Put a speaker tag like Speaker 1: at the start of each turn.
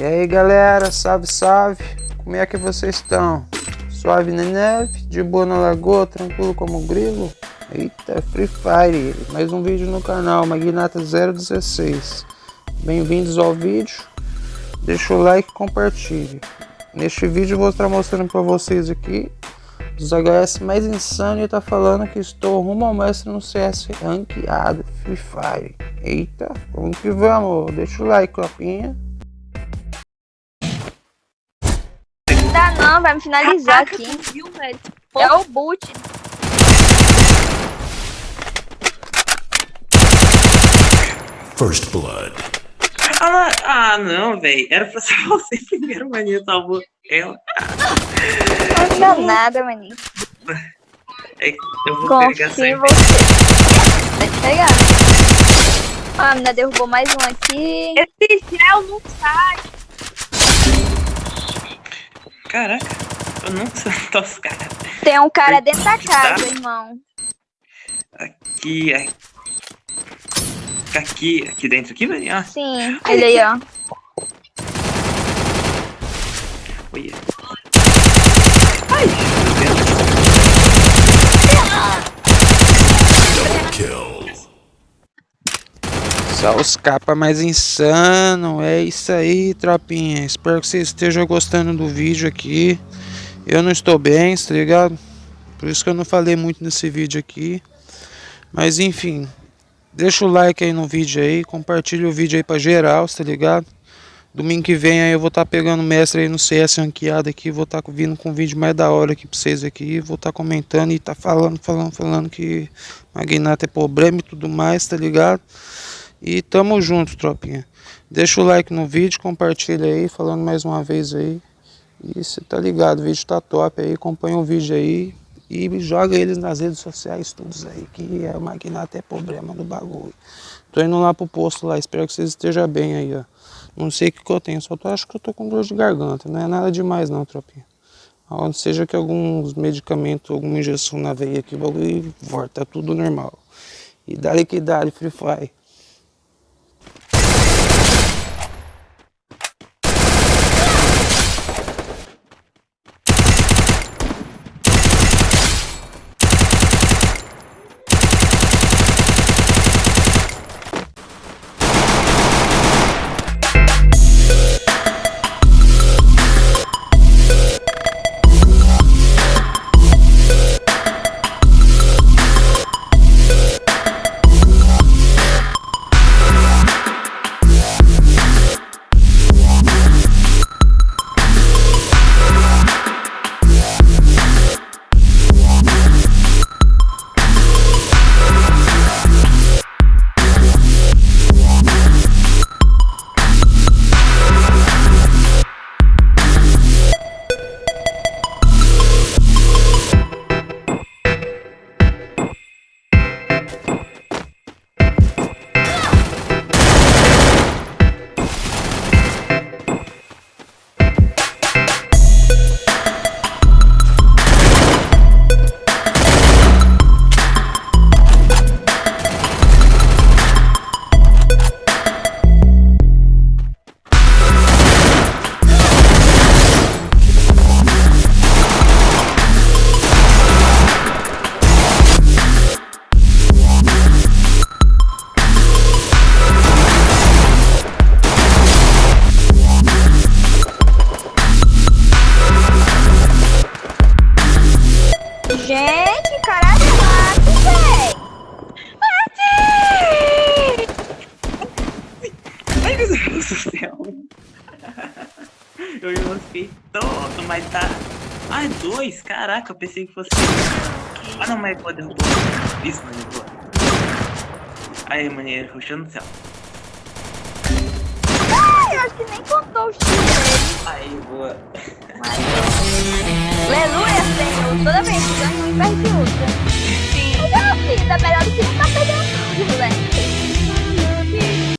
Speaker 1: E aí galera, salve salve, como é que vocês estão? Suave na neve, de boa na lagoa, tranquilo como um grilo? Eita, Free Fire, mais um vídeo no canal, Magnata 016 Bem-vindos ao vídeo, deixa o like e compartilhe. Neste vídeo vou estar mostrando para vocês aqui os HS mais insano e tá falando que estou rumo ao mestre no CS ranqueado Free Fire. Eita, vamos que vamos, deixa o like, copinha
Speaker 2: não, vai me finalizar Caraca, aqui. Viu, velho? É o boot.
Speaker 3: First Blood.
Speaker 4: Ah, ah não, velho. Era pra ser você primeiro, maninho. Salvou ela.
Speaker 2: Não deu nada, maninho.
Speaker 4: É, eu vou Confio pegar
Speaker 2: em você. Pode pegar. Ah, a menina derrubou mais um aqui.
Speaker 5: Esse gel não sai.
Speaker 4: Caraca, eu não sei os caras.
Speaker 2: Tem um cara dentro da casa, irmão.
Speaker 4: Aqui, aqui, aqui dentro, aqui, velho? Ah.
Speaker 2: Sim, ele aí, ó.
Speaker 4: Olha. Ai, meu
Speaker 1: Deus. Kill. Só os capas mais insano. É isso aí, tropinha. Espero que vocês estejam gostando do vídeo aqui. Eu não estou bem, tá ligado? Por isso que eu não falei muito nesse vídeo aqui. Mas enfim, deixa o like aí no vídeo aí, compartilha o vídeo aí pra geral, tá ligado? Domingo que vem aí eu vou estar tá pegando mestre aí no CS ranqueado aqui, vou estar tá vindo com um vídeo mais da hora aqui pra vocês aqui, vou estar tá comentando e tá falando, falando, falando que Magnata é problema e tudo mais, tá ligado? E tamo junto, tropinha. Deixa o like no vídeo, compartilha aí, falando mais uma vez aí. E você tá ligado, o vídeo tá top aí, acompanha o vídeo aí. E joga eles nas redes sociais, todos aí, que é o magnata é problema do bagulho. Tô indo lá pro posto lá, espero que vocês estejam bem aí, ó. Não sei o que, que eu tenho, só tô, acho que eu tô com dor de garganta, não é nada demais não, tropinha. Onde seja que alguns medicamentos, alguma injeção na veia aqui, o bagulho volta, tá tudo normal. E dali que Free Fire.
Speaker 4: Eu já fiquei todo, mas tá... Ah, dois? Caraca, eu pensei que fosse... Ah, não, mas pode derrubar. Isso, mano, boa. Aí, maneiro, ruxando no céu.
Speaker 2: Ai, acho que nem contou o tiro dele.
Speaker 4: Aí, boa.
Speaker 2: Aleluia, Toda vez que ganha, um inverte outra. Sim. Melhor vida, melhor do que não tá pegando tudo, velho.